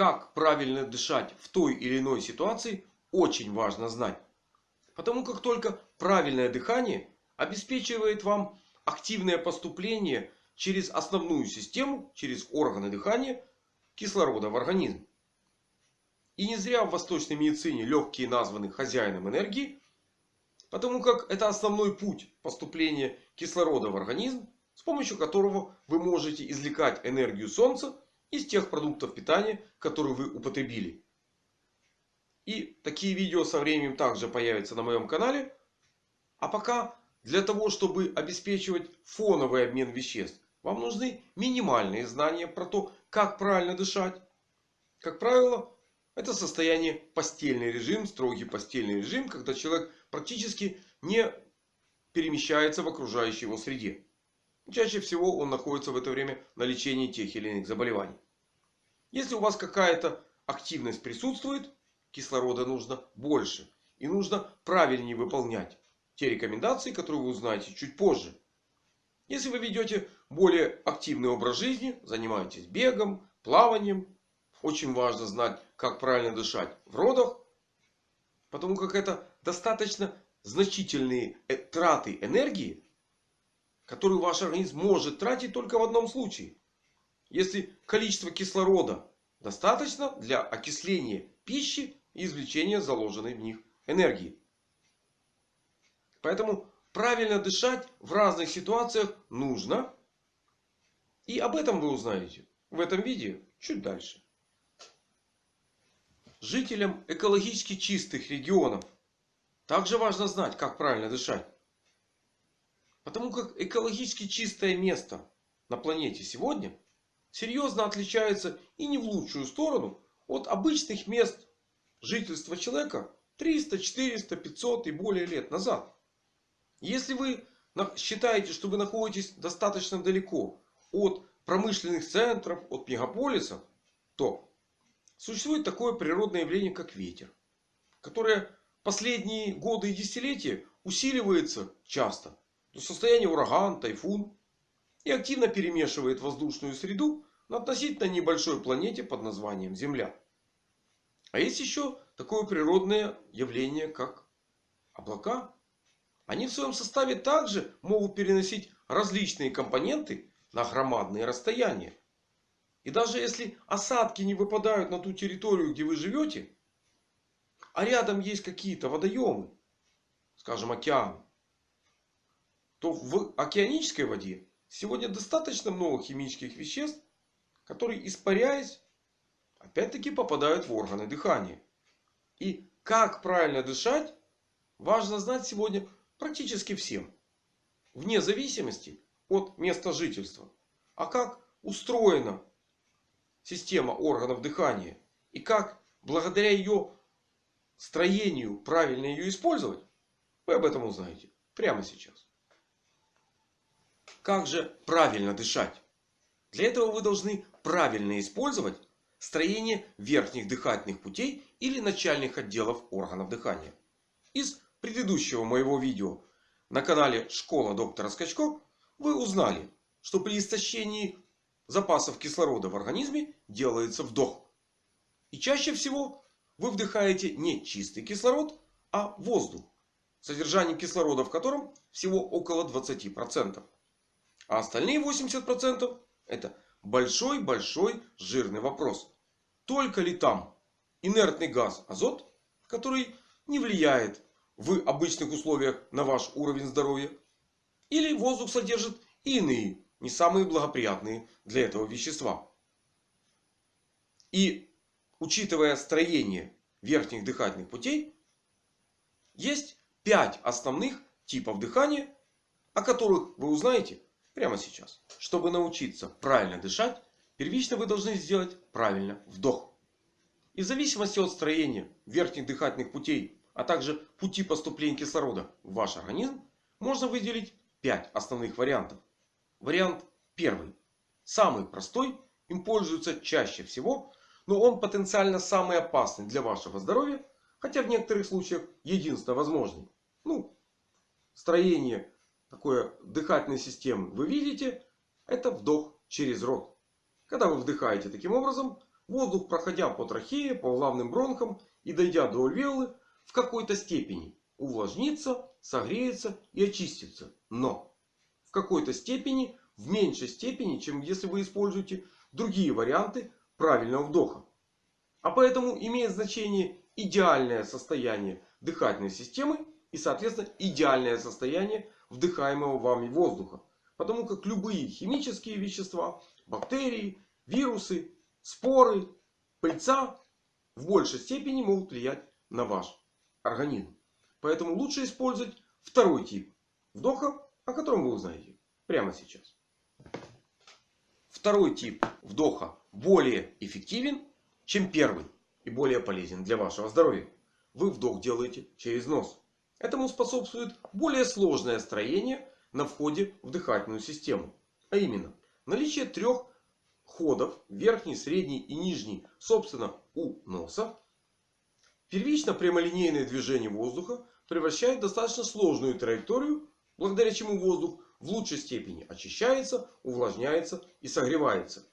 как правильно дышать в той или иной ситуации, очень важно знать. Потому как только правильное дыхание обеспечивает вам активное поступление через основную систему, через органы дыхания кислорода в организм. И не зря в восточной медицине легкие названы хозяином энергии. Потому как это основной путь поступления кислорода в организм. С помощью которого вы можете извлекать энергию Солнца из тех продуктов питания, которые вы употребили. И такие видео со временем также появятся на моем канале. А пока для того, чтобы обеспечивать фоновый обмен веществ, вам нужны минимальные знания про то, как правильно дышать. Как правило, это состояние постельный режим, строгий постельный режим, когда человек практически не перемещается в окружающей его среде. Чаще всего он находится в это время на лечении тех или иных заболеваний. Если у вас какая-то активность присутствует, кислорода нужно больше. И нужно правильнее выполнять те рекомендации, которые вы узнаете чуть позже. Если вы ведете более активный образ жизни, занимаетесь бегом, плаванием. Очень важно знать, как правильно дышать в родах. Потому как это достаточно значительные э, траты энергии, которую ваш организм может тратить только в одном случае. Если количество кислорода достаточно для окисления пищи и извлечения заложенной в них энергии. Поэтому правильно дышать в разных ситуациях нужно. И об этом вы узнаете в этом видео чуть дальше. Жителям экологически чистых регионов также важно знать, как правильно дышать. Потому как экологически чистое место на планете сегодня серьезно отличается и не в лучшую сторону от обычных мест жительства человека 300, 400, 500 и более лет назад. Если вы считаете, что вы находитесь достаточно далеко от промышленных центров, от мегаполисов, то существует такое природное явление, как ветер. Которое последние годы и десятилетия усиливается часто до состояния ураган, тайфун. И активно перемешивает воздушную среду на относительно небольшой планете под названием Земля. А есть еще такое природное явление, как облака. Они в своем составе также могут переносить различные компоненты на громадные расстояния. И даже если осадки не выпадают на ту территорию, где вы живете, а рядом есть какие-то водоемы, скажем океан, то в океанической воде сегодня достаточно много химических веществ, которые испаряясь, опять-таки попадают в органы дыхания. И как правильно дышать, важно знать сегодня практически всем. Вне зависимости от места жительства. А как устроена система органов дыхания. И как благодаря ее строению правильно ее использовать. Вы об этом узнаете прямо сейчас. Как же правильно дышать? Для этого вы должны правильно использовать строение верхних дыхательных путей или начальных отделов органов дыхания. Из предыдущего моего видео на канале Школа доктора Скачко вы узнали, что при истощении запасов кислорода в организме делается вдох. И чаще всего вы вдыхаете не чистый кислород, а воздух. Содержание кислорода в котором всего около 20%. А остальные 80% это большой-большой жирный вопрос. Только ли там инертный газ азот, который не влияет в обычных условиях на ваш уровень здоровья? Или воздух содержит иные, не самые благоприятные для этого вещества? И учитывая строение верхних дыхательных путей, есть 5 основных типов дыхания, о которых вы узнаете Прямо сейчас. Чтобы научиться правильно дышать, первично вы должны сделать правильно вдох. И в зависимости от строения верхних дыхательных путей, а также пути поступления кислорода в ваш организм, можно выделить 5 основных вариантов. Вариант первый. Самый простой. Им пользуются чаще всего. Но он потенциально самый опасный для вашего здоровья. Хотя в некоторых случаях единственно возможный. Ну, строение такое дыхательной системы вы видите, это вдох через рот. Когда вы вдыхаете таким образом, воздух, проходя по трахее, по главным бронхам и дойдя до альвеолы, в какой-то степени увлажнится, согреется и очистится. Но в какой-то степени, в меньшей степени, чем если вы используете другие варианты правильного вдоха. А поэтому имеет значение идеальное состояние дыхательной системы и соответственно идеальное состояние вдыхаемого вами воздуха. Потому как любые химические вещества, бактерии, вирусы, споры, пыльца в большей степени могут влиять на ваш организм. Поэтому лучше использовать второй тип вдоха, о котором вы узнаете прямо сейчас. Второй тип вдоха более эффективен, чем первый. И более полезен для вашего здоровья. Вы вдох делаете через нос. Этому способствует более сложное строение на входе в дыхательную систему. А именно наличие трех ходов. Верхний, средний и нижний. Собственно у носа. Первично прямолинейное движение воздуха превращает достаточно сложную траекторию. Благодаря чему воздух в лучшей степени очищается, увлажняется и согревается.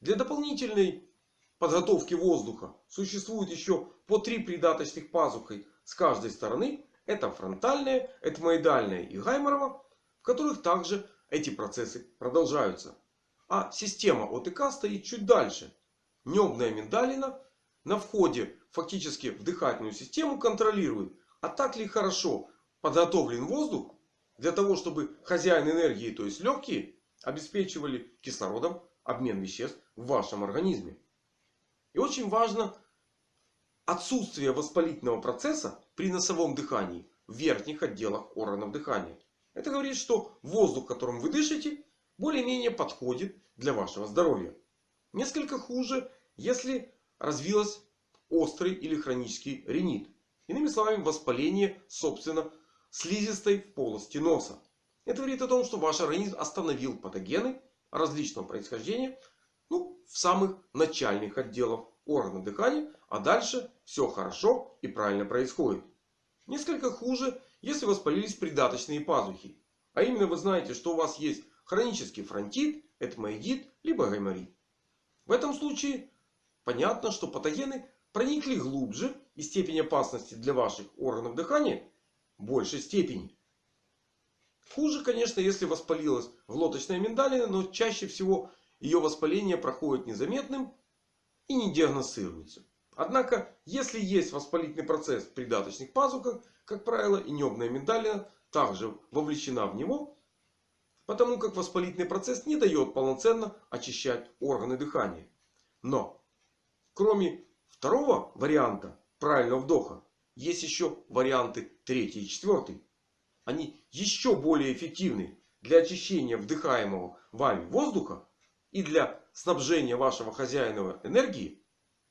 Для дополнительной подготовки воздуха существует еще по три придаточных пазухой с каждой стороны. Это фронтальная, этмоидальная и гайморова, в которых также эти процессы продолжаются. А система ОТК стоит чуть дальше. Небная миндалина на входе фактически в дыхательную систему контролирует, а так ли хорошо подготовлен воздух для того, чтобы хозяин энергии, то есть легкие, обеспечивали кислородом обмен веществ в вашем организме. И очень важно отсутствие воспалительного процесса при носовом дыхании в верхних отделах органов дыхания. Это говорит, что воздух, которым вы дышите, более-менее подходит для вашего здоровья. Несколько хуже, если развилась острый или хронический ринит. Иными словами, воспаление, собственно, слизистой полости носа. Это говорит о том, что ваш организм остановил патогены различного происхождения ну, в самых начальных отделах органов дыхания. А дальше все хорошо и правильно происходит. Несколько хуже, если воспалились придаточные пазухи. А именно вы знаете, что у вас есть хронический фронтит, этмоидит, либо гайморит. В этом случае понятно, что патогены проникли глубже и степень опасности для ваших органов дыхания большей степени. Хуже, конечно, если воспалилась глоточная миндалина, но чаще всего ее воспаление проходит незаметным и не диагностируется. Однако, если есть воспалительный процесс в придаточных пазухах, как правило, и небная миндалина также вовлечена в него, потому как воспалительный процесс не дает полноценно очищать органы дыхания. Но, кроме второго варианта правильного вдоха, есть еще варианты третий и четвертый. Они еще более эффективны для очищения вдыхаемого вами воздуха и для снабжения вашего хозяина энергии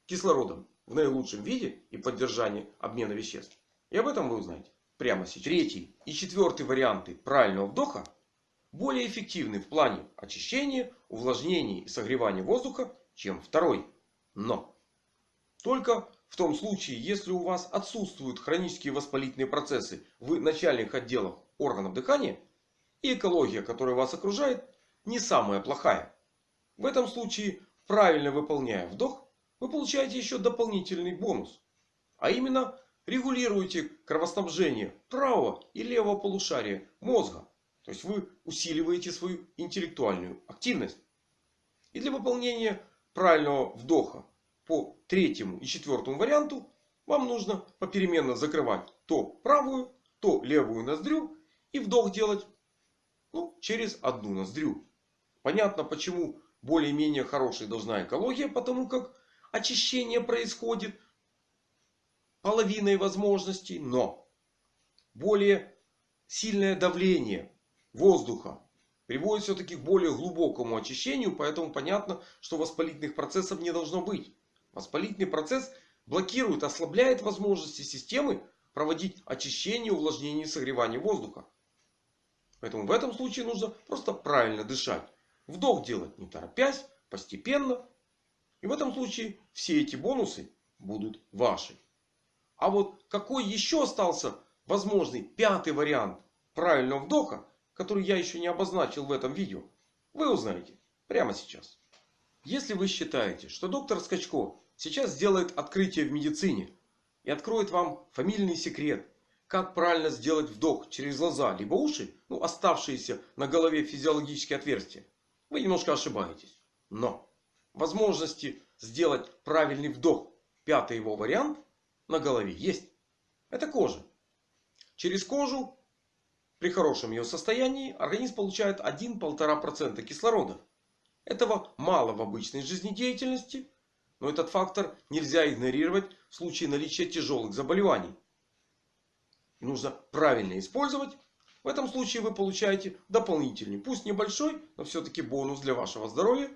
кислородом в наилучшем виде и поддержания обмена веществ. И об этом вы узнаете прямо сейчас. Третий и четвертый варианты правильного вдоха более эффективны в плане очищения, увлажнения и согревания воздуха, чем второй. Но только в том случае, если у вас отсутствуют хронические воспалительные процессы в начальных отделах органов дыхания. И экология, которая вас окружает, не самая плохая. В этом случае, правильно выполняя вдох, вы получаете еще дополнительный бонус. А именно, регулируете кровоснабжение правого и левого полушария мозга. То есть вы усиливаете свою интеллектуальную активность. И для выполнения правильного вдоха по третьему и четвертому варианту вам нужно попеременно закрывать то правую, то левую ноздрю. И вдох делать ну, через одну ноздрю. Понятно, почему более-менее хорошая должна экология. Потому как очищение происходит половиной возможностей. Но более сильное давление воздуха приводит все-таки к более глубокому очищению. Поэтому понятно, что воспалительных процессов не должно быть. Воспалительный процесс блокирует, ослабляет возможности системы проводить очищение, увлажнение и согревание воздуха. Поэтому в этом случае нужно просто правильно дышать. Вдох делать не торопясь, постепенно. И в этом случае все эти бонусы будут ваши. А вот какой еще остался возможный пятый вариант правильного вдоха, который я еще не обозначил в этом видео, вы узнаете прямо сейчас. Если вы считаете, что доктор Скачко сейчас сделает открытие в медицине и откроет вам фамильный секрет, как правильно сделать вдох через глаза, либо уши, ну оставшиеся на голове физиологические отверстия, вы немножко ошибаетесь. Но возможности сделать правильный вдох, пятый его вариант, на голове есть. Это кожа. Через кожу при хорошем ее состоянии организм получает 1-1,5% кислорода. Этого мало в обычной жизнедеятельности. Но этот фактор нельзя игнорировать в случае наличия тяжелых заболеваний. Нужно правильно использовать. В этом случае вы получаете дополнительный, пусть небольшой, но все-таки бонус для вашего здоровья.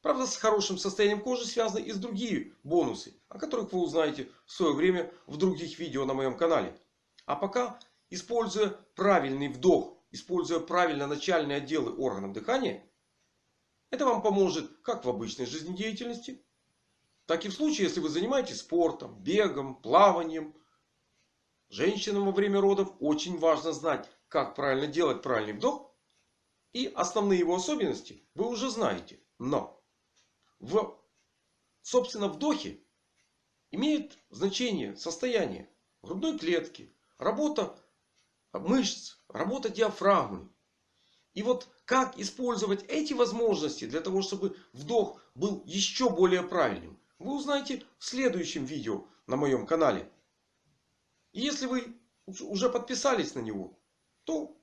Правда, с хорошим состоянием кожи связаны и с другие бонусы, о которых вы узнаете в свое время в других видео на моем канале. А пока, используя правильный вдох, используя правильно начальные отделы органов дыхания, это вам поможет как в обычной жизнедеятельности, так и в случае, если вы занимаетесь спортом, бегом, плаванием. Женщинам во время родов очень важно знать, как правильно делать правильный вдох. И основные его особенности вы уже знаете. Но в собственно вдохе имеет значение состояние грудной клетки, работа мышц, работа диафрагмы. И вот как использовать эти возможности для того, чтобы вдох был еще более правильным, вы узнаете в следующем видео на моем канале. И если вы уже подписались на него, то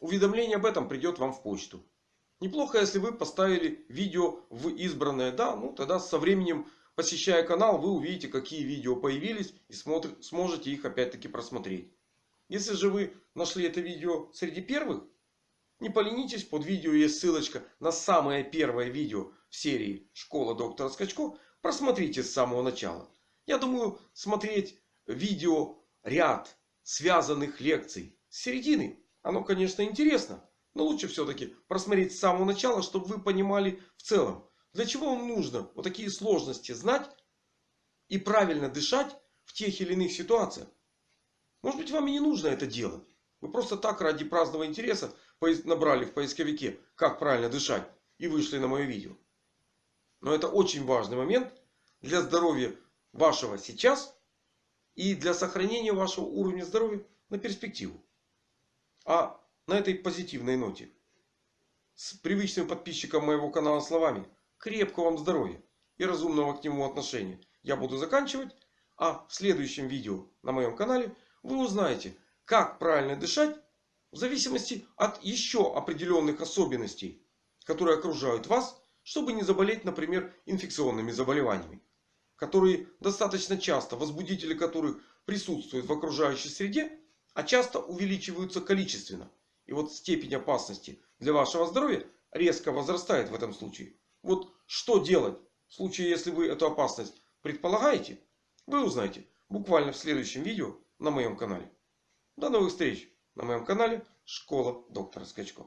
уведомление об этом придет вам в почту. Неплохо, если вы поставили видео в избранное. Да, ну тогда со временем, посещая канал, вы увидите, какие видео появились. И сможете их опять-таки просмотреть. Если же вы нашли это видео среди первых, не поленитесь, под видео есть ссылочка на самое первое видео в серии Школа доктора Скачко. Просмотрите с самого начала. Я думаю, смотреть видео ряд связанных лекций с середины, оно, конечно, интересно. Но лучше все-таки просмотреть с самого начала, чтобы вы понимали в целом, для чего вам нужно вот такие сложности знать и правильно дышать в тех или иных ситуациях. Может быть, вам и не нужно это делать. Вы просто так ради праздного интереса набрали в поисковике, как правильно дышать. И вышли на мое видео. Но это очень важный момент для здоровья вашего сейчас. И для сохранения вашего уровня здоровья на перспективу. А на этой позитивной ноте. С привычным подписчиком моего канала словами. Крепкого вам здоровья и разумного к нему отношения. Я буду заканчивать. А в следующем видео на моем канале вы узнаете, как правильно дышать в зависимости от еще определенных особенностей, которые окружают вас, чтобы не заболеть, например, инфекционными заболеваниями, которые достаточно часто, возбудители которых присутствуют в окружающей среде, а часто увеличиваются количественно. И вот степень опасности для вашего здоровья резко возрастает в этом случае. Вот что делать в случае, если вы эту опасность предполагаете, вы узнаете буквально в следующем видео на моем канале. До новых встреч на моем канале Школа доктора Скачко.